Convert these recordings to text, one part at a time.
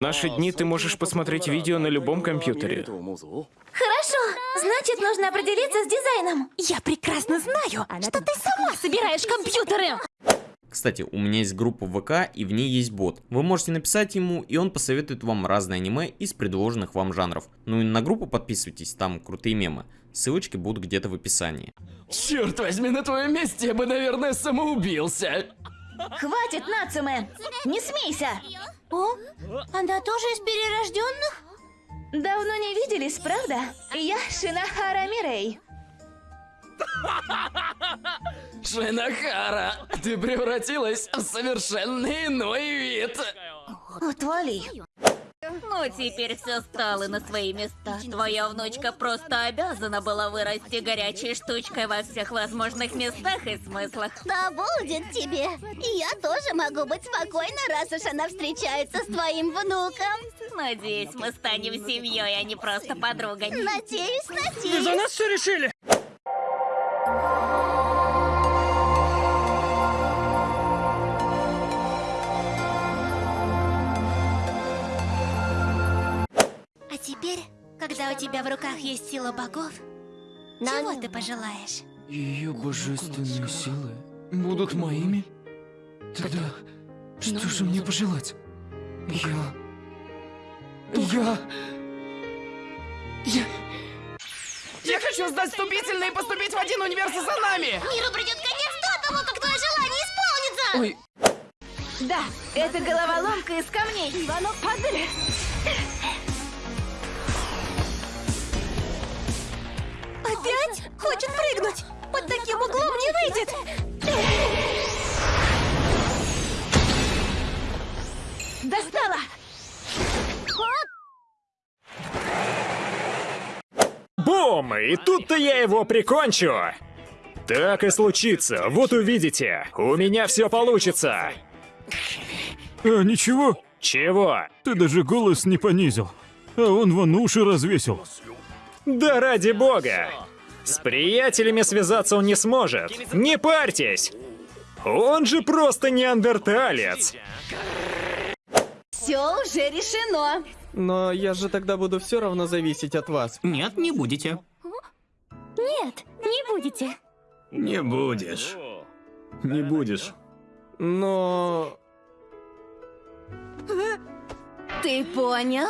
В наши дни ты можешь посмотреть видео на любом компьютере. Хорошо, значит, нужно определиться с дизайном. Я прекрасно знаю, что ты сама собираешь компьютеры. Кстати, у меня есть группа ВК, и в ней есть бот. Вы можете написать ему, и он посоветует вам разные аниме из предложенных вам жанров. Ну и на группу подписывайтесь, там крутые мемы. Ссылочки будут где-то в описании. Черт возьми, на твоем месте я бы, наверное, самоубился. Хватит, Нацуме! Не смейся! О, она тоже из перерожденных? Давно не виделись, правда? Я Шинахара Мирей. Шинахара, ты превратилась в совершенно иной вид. Отвали. Ну, теперь все стало на свои места. Твоя внучка просто обязана была вырасти горячей штучкой во всех возможных местах и смыслах. Да будет тебе. И я тоже могу быть спокойна, раз уж она встречается с твоим внуком. Надеюсь, мы станем семьей, а не просто подругой. Надеюсь, надеюсь. нас все решили. А теперь, когда у тебя в руках есть сила богов, чего ты пожелаешь? Ее божественные силы будут моими? Тогда что же мне пожелать? Я... Я... Я... Я хочу сдать вступительные и поступить в один университет за нами! Миру придет конец до того, как твое желание исполнится! Ой, Да, это головоломка из камней. Оно падали. Выйдет. Достала! Бум! И тут-то я его прикончу! Так и случится, вот увидите. У меня все получится. А, ничего, Чего? ты даже голос не понизил. А он вон уши развесил. Да ради бога! С приятелями связаться он не сможет. Не парьтесь! Он же просто неандерталец. Все уже решено. Но я же тогда буду все равно зависеть от вас. нет, не будете. Нет, не будете. Не будешь. Не будешь. Но... Ты понял?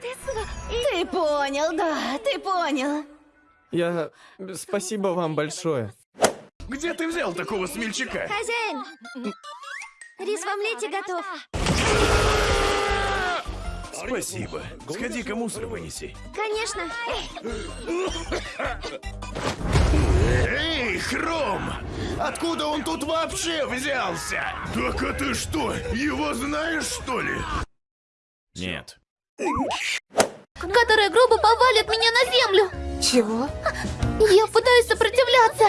Ты понял, да, ты понял. Я... Спасибо вам большое. Где ты взял такого смельчака? Хозяин, рис в омлете готов. Спасибо. Сходи-ка мусор вынеси. Конечно. Эй, Хром! Откуда он тут вообще взялся? Так а ты что, его знаешь, что ли? Нет. Которая грубо повалит меня на землю. Чего? Я пытаюсь сопротивляться,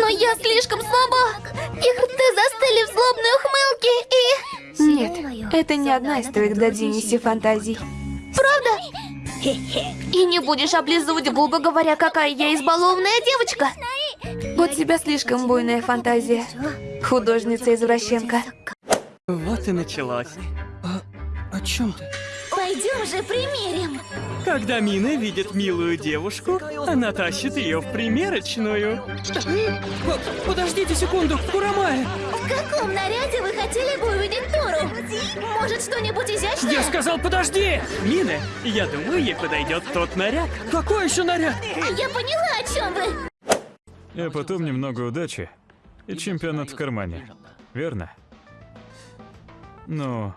но я слишком слаба. Их рты застыли в злобной ухмылке и... Нет, это не одна из твоих додинеси фантазий. Правда? И не будешь облизывать губы, говоря, какая я избалованная девочка. У тебя слишком буйная фантазия. Художница-извращенка. Вот и началось. О чем ты? Пойдем же примерим. Когда Мина видит милую девушку, она тащит ее в примерочную. Подождите секунду, Курамая! В каком наряде вы хотели бы увидеть Тору? Может, что-нибудь изящное? Я сказал, подожди! Мина, я думаю, ей подойдет тот наряд. Какой еще наряд? Я поняла, о чем вы. А потом немного удачи и чемпионат в кармане. Верно? Но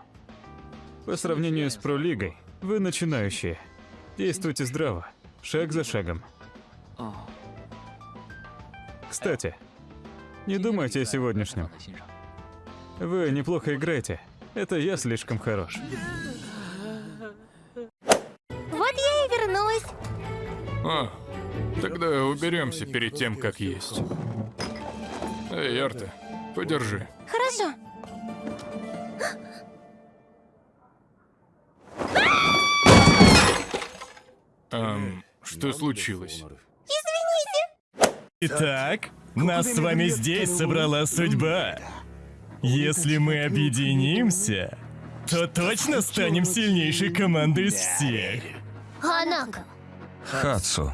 по сравнению с пролигой, вы начинающие. Действуйте здраво, шаг за шагом. Кстати, не думайте о сегодняшнем. Вы неплохо играете. Это я слишком хорош. Вот я и вернулась. А, тогда уберемся перед тем, как есть. Эй, Арта, подержи. Хорошо. Эм, что случилось? Итак, нас с вами здесь собрала судьба. Если мы объединимся, то точно станем сильнейшей командой из всех. Ханак, Хацу.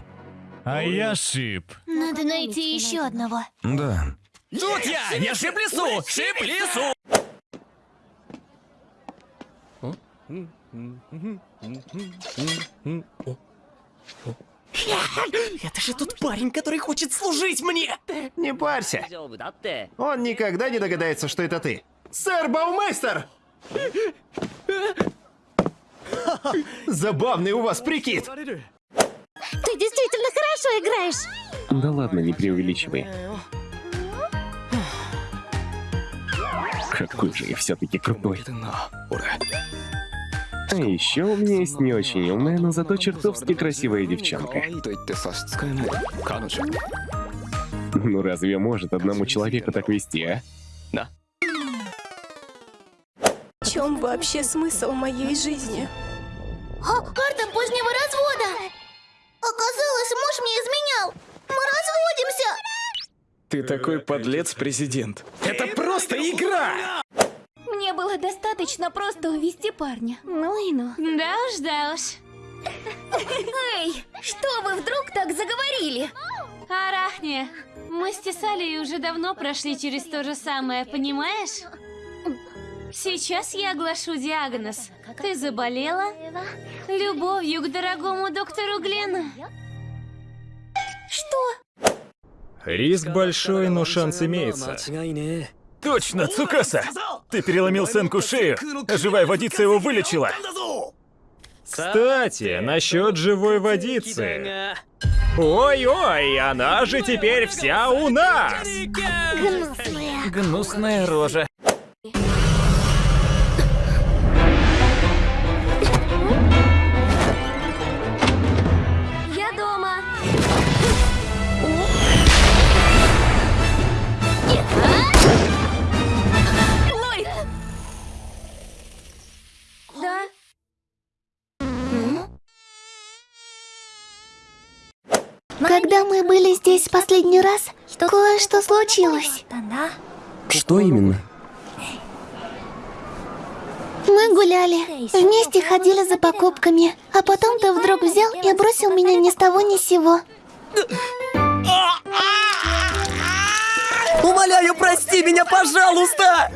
А я Шип. надо найти еще одного. Да. Тут я! Я шип лесу! Шип лесу! Это же тот парень, который хочет служить мне! Не парься. Он никогда не догадается, что это ты. Сэр Баумейстер! Забавный у вас прикид. Ты действительно хорошо играешь. Да ладно, не преувеличивай. Какой же я все-таки крутой. А еще у меня есть не очень умная, но зато чертовски красивая девчонка. Ну разве может одному человеку так вести, а? В чем вообще смысл моей жизни? О, карта позднего развода. Оказалось, муж мне изменял. Мы разводимся. Ты такой подлец, президент. Это просто игра! Мне было достаточно просто увести парня. Ну и ну. Да уж, да уж. Эй, что вы вдруг так заговорили? Арахне, мы с Тесалией уже давно прошли через то же самое, понимаешь? Сейчас я оглашу диагноз. Ты заболела любовью к дорогому доктору Глену. Что? Риск большой, но шанс имеется. Точно, Цукаса! Ты переломил Сенку шею, а живая водица его вылечила. Кстати, насчет живой водицы. Ой-ой, она же теперь вся у нас! Гнусная. Гнусная рожа. Когда мы были здесь в последний раз, кое-что случилось. Что именно? Мы гуляли, вместе ходили за покупками, а потом ты вдруг взял и бросил меня ни с того ни с сего. Умоляю, прости меня, пожалуйста!